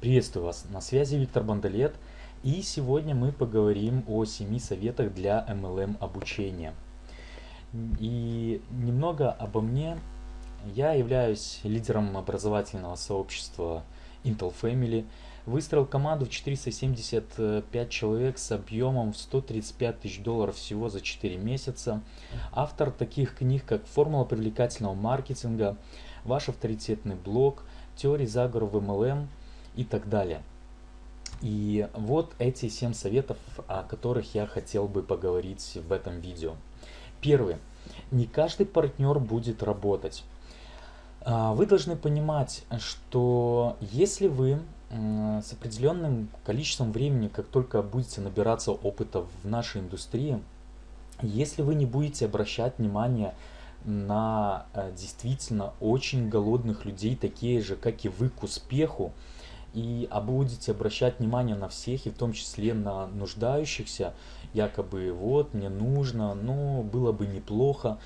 Приветствую вас, на связи Виктор Бандалет, и сегодня мы поговорим о 7 советах для MLM обучения. И немного обо мне. Я являюсь лидером образовательного сообщества Intel Family. Выстроил команду в 475 человек с объемом в 135 тысяч долларов всего за 4 месяца. Автор таких книг, как «Формула привлекательного маркетинга», «Ваш авторитетный блог», «Теории заговора в MLM», и так далее. И вот эти 7 советов, о которых я хотел бы поговорить в этом видео. Первый. Не каждый партнер будет работать. А, вы должны понимать, что если вы с определенным количеством времени, как только будете набираться опыта в нашей индустрии, если вы не будете обращать внимание на э, действительно очень голодных людей, такие же, как и вы, к успеху, и а будете обращать внимание на всех, и в том числе на нуждающихся, якобы вот, мне нужно, но было бы неплохо,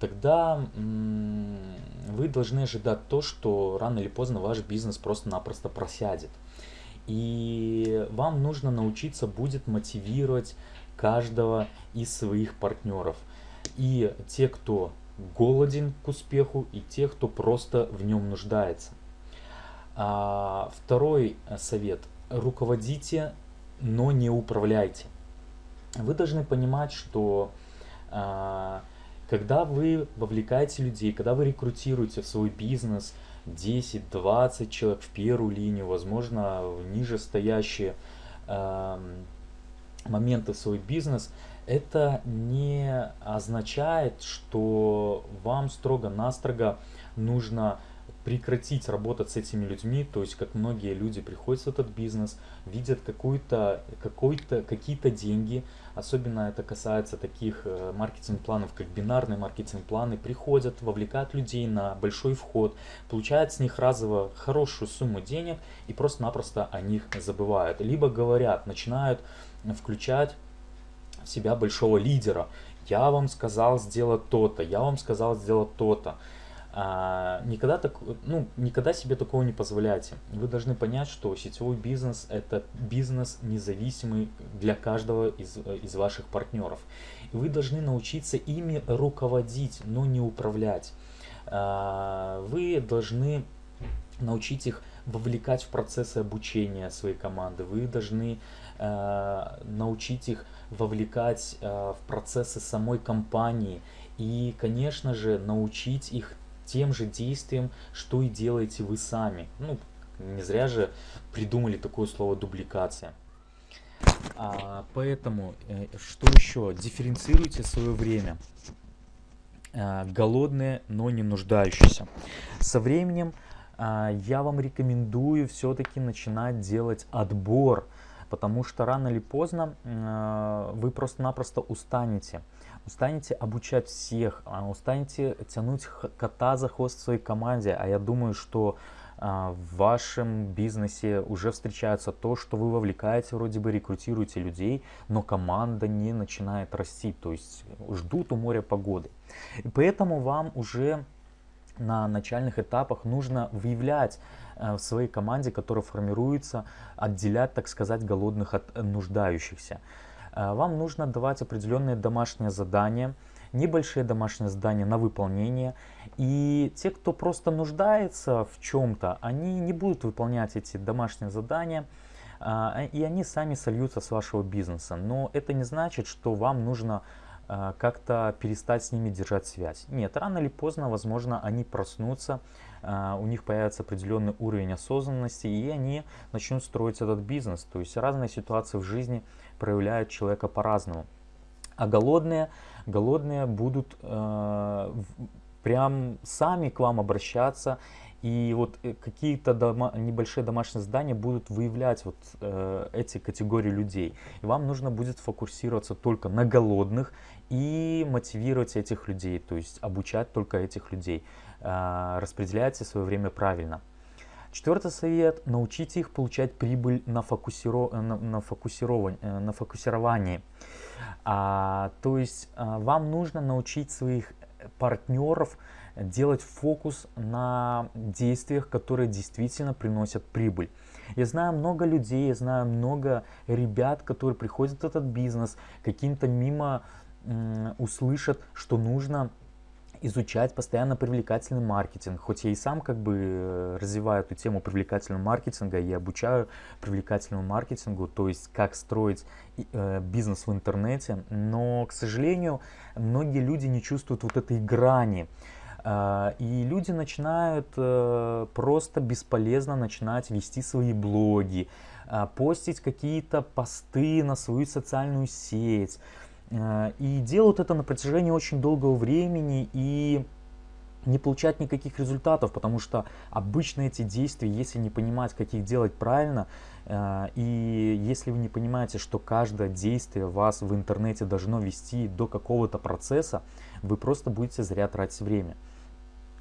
тогда вы должны ожидать то, что рано или поздно ваш бизнес просто-напросто просядет. И вам нужно научиться будет мотивировать каждого из своих партнеров. И те, кто голоден к успеху, и те, кто просто в нем нуждается. А, второй э, совет. Руководите, но не управляйте. Вы должны понимать, что а, когда вы вовлекаете людей, когда вы рекрутируете в свой бизнес 10-20 человек в первую линию, возможно, ниже стоящие моменты в свой бизнес, это не означает, что вам строго-настрого нужно прекратить работать с этими людьми, то есть как многие люди приходят в этот бизнес, видят какую-то, какой-то, какие-то деньги, особенно это касается таких э, маркетинг-планов, как бинарные маркетинг-планы, приходят, вовлекают людей на большой вход, получают с них разово хорошую сумму денег и просто-напросто о них забывают. Либо говорят, начинают включать в себя большого лидера. Я вам сказал сделать то-то, я вам сказал сделать то-то а, никогда, так, ну, никогда себе такого не позволяйте. Вы должны понять, что сетевой бизнес – это бизнес независимый для каждого из, из ваших партнеров. И вы должны научиться ими руководить, но не управлять. А, вы должны научить их вовлекать в процессы обучения своей команды. Вы должны э, научить их вовлекать э, в процессы самой компании. И, конечно же, научить их тем же действием, что и делаете вы сами. Ну, не зря же придумали такое слово дубликация. А, поэтому, э, что еще? Дифференцируйте свое время. А, голодные, но не нуждающиеся. Со временем а, я вам рекомендую все-таки начинать делать отбор, потому что рано или поздно а, вы просто-напросто устанете. Устанете обучать всех, а, устанете тянуть кота за хвост в своей команде, а я думаю, что а, в вашем бизнесе уже встречается то, что вы вовлекаете, вроде бы рекрутируете людей, но команда не начинает расти, то есть ждут у моря погоды. И поэтому вам уже на начальных этапах нужно выявлять э, в своей команде, которая формируется, отделять, так сказать, голодных от нуждающихся. Э, вам нужно давать определенные домашние задания, небольшие домашние задания на выполнение. И те, кто просто нуждается в чем-то, они не будут выполнять эти домашние задания, э, и они сами сольются с вашего бизнеса. Но это не значит, что вам нужно э, как-то перестать с ними держать связь. Нет, рано или поздно, возможно, они проснутся, у них появится определенный уровень осознанности, и они начнут строить этот бизнес. То есть разные ситуации в жизни проявляют человека по-разному. А голодные, голодные будут э, прям сами к вам обращаться, и вот э, какие-то дома, небольшие домашние задания будут выявлять вот э, эти категории людей. И вам нужно будет фокусироваться только на голодных и мотивировать этих людей, то есть обучать только этих людей. Э, распределяйте свое время правильно. Четвертый совет – научите их получать прибыль на, фокусиро... на, на, фокусирование, э, на фокусировании. А, то есть а, вам нужно научить своих партнеров делать фокус на действиях, которые действительно приносят прибыль. Я знаю много людей, я знаю много ребят, которые приходят в этот бизнес, каким-то мимо услышат, что нужно изучать постоянно привлекательный маркетинг. Хоть я и сам как бы э, развиваю эту тему привлекательного маркетинга и обучаю привлекательному маркетингу, то есть как строить э, бизнес в интернете, но, к сожалению, многие люди не чувствуют вот этой грани. Э, и люди начинают э, просто бесполезно начинать вести свои блоги, э, постить какие-то посты на свою социальную сеть, и делают это на протяжении очень долгого времени и не получать никаких результатов, потому что обычно эти действия, если не понимать, как их делать правильно, э, и если вы не понимаете, что каждое действие вас в интернете должно вести до какого-то процесса, вы просто будете зря тратить время.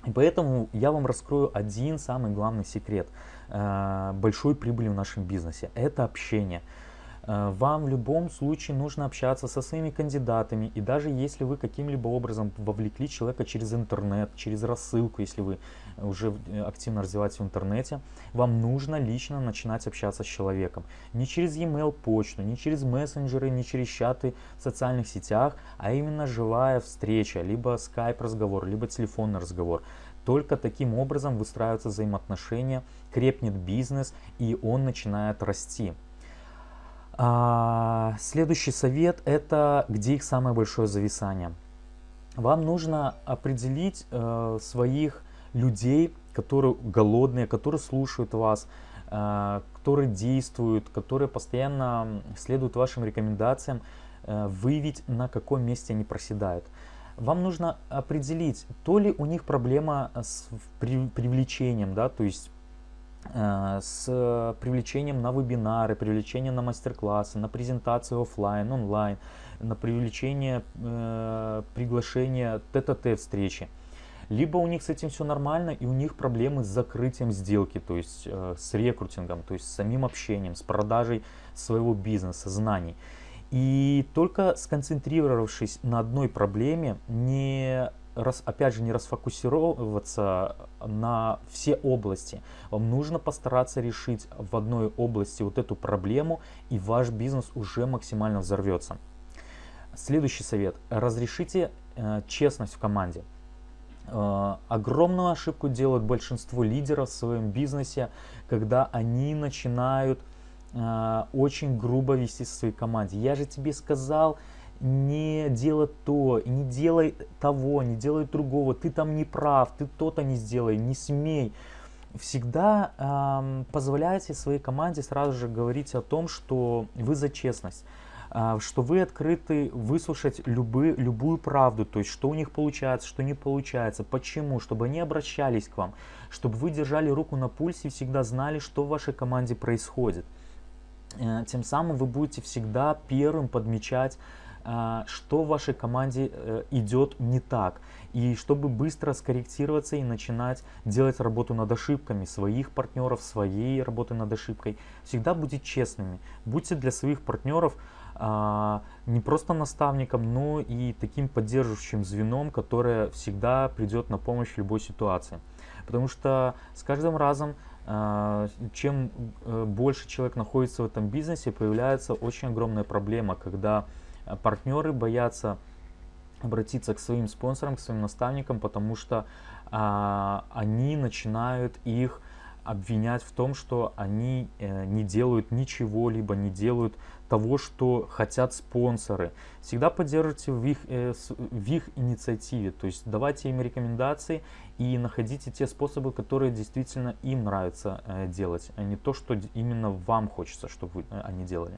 И поэтому я вам раскрою один самый главный секрет э, большой прибыли в нашем бизнесе. Это общение. Э, вам в любом случае нужно общаться со своими кандидатами. И даже если вы каким-либо образом вовлекли человека через интернет, через рассылку, если вы уже э, активно развиваетесь в интернете, вам нужно лично начинать общаться с человеком. Не через e-mail почту, не через мессенджеры, не через чаты в социальных сетях, а именно живая встреча, либо скайп разговор, либо телефонный разговор. Только таким образом выстраиваются взаимоотношения, крепнет бизнес и он начинает расти. А, следующий совет это где их самое большое зависание. Вам нужно определить э, своих людей, которые голодные, которые слушают вас, э, которые действуют, которые постоянно следуют вашим рекомендациям, э, выявить на каком месте они проседают. Вам нужно определить, то ли у них проблема с привлечением, да, то есть с привлечением на вебинары, привлечением на мастер-классы, на презентации офлайн, онлайн, на привлечение э, приглашения встречи. Либо у них с этим все нормально, и у них проблемы с закрытием сделки, то есть э, с рекрутингом, то есть с самим общением, с продажей своего бизнеса, знаний. И только сконцентрировавшись на одной проблеме, не раз, опять же, не расфокусировываться на все области. Вам нужно постараться решить в одной области вот эту проблему, и ваш бизнес уже максимально взорвется. Следующий совет. Разрешите э, честность в команде. Э, огромную ошибку делают большинство лидеров в своем бизнесе, когда они начинают э, очень грубо вести со своей команде. Я же тебе сказал, не делай то, не делай того, не делай другого, ты там не прав, ты то-то не сделай, не смей. Всегда эм, позволяйте своей команде сразу же говорить о том, что вы за честность, э, что вы открыты выслушать любы, любую правду, то есть что у них получается, что не получается, почему, чтобы они обращались к вам, чтобы вы держали руку на пульсе и всегда знали, что в вашей команде происходит. Э, тем самым вы будете всегда первым подмечать а, что в вашей команде э, идет не так. И чтобы быстро скорректироваться и начинать делать работу над ошибками своих партнеров, своей работы над ошибкой, всегда будьте честными. Будьте для своих партнеров а, не просто наставником, но и таким поддерживающим звеном, которое всегда придет на помощь в любой ситуации. Потому что с каждым разом а, чем э, больше человек находится в этом бизнесе, появляется очень огромная проблема, когда партнеры боятся обратиться к своим спонсорам, к своим наставникам, потому что а, они начинают их обвинять в том, что они э, не делают ничего, либо не делают того, что хотят спонсоры. Всегда поддерживайте в их, э, в их инициативе, то есть давайте им рекомендации и находите те способы, которые действительно им нравится э, делать, а не то, что именно вам хочется, чтобы вы, э, они делали.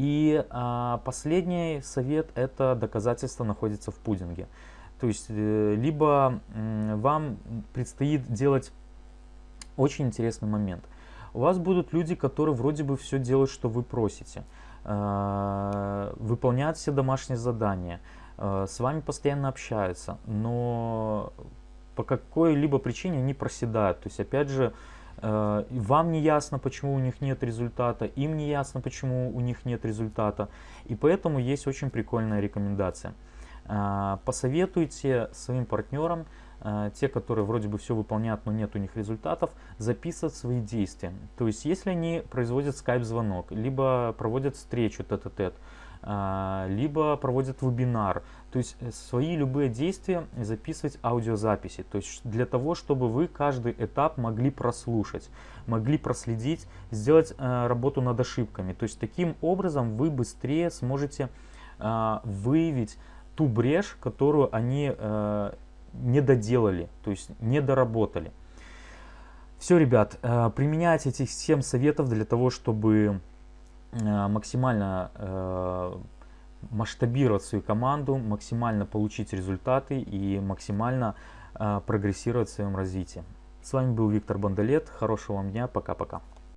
И а, последний совет это доказательство находится в пудинге. То есть э, либо вам предстоит делать очень интересный момент. У вас будут люди, которые вроде бы все делают, что вы просите. Э, выполняют все домашние задания. Э, с вами постоянно общаются. Но по какой-либо причине они проседают. То есть опять же вам не ясно, почему у них нет результата, им не ясно, почему у них нет результата. И поэтому есть очень прикольная рекомендация. Э, посоветуйте своим партнерам э, те, которые вроде бы все выполняют, но нет у них результатов, записывать свои действия. То есть, если они производят скайп-звонок, либо проводят встречу тет-а-тет, э, либо проводят вебинар, то есть э, свои любые действия записывать аудиозаписи, то есть для того, чтобы вы каждый этап могли прослушать, могли проследить, сделать э, работу над ошибками. То есть таким образом вы быстрее сможете э, выявить ту брешь, которую они э, не доделали, то есть не доработали. Все, ребят, применяйте этих 7 советов для того, чтобы максимально э, масштабировать свою команду, максимально получить результаты и максимально э, прогрессировать в своем развитии. С вами был Виктор Бондолет. Хорошего вам дня. Пока-пока.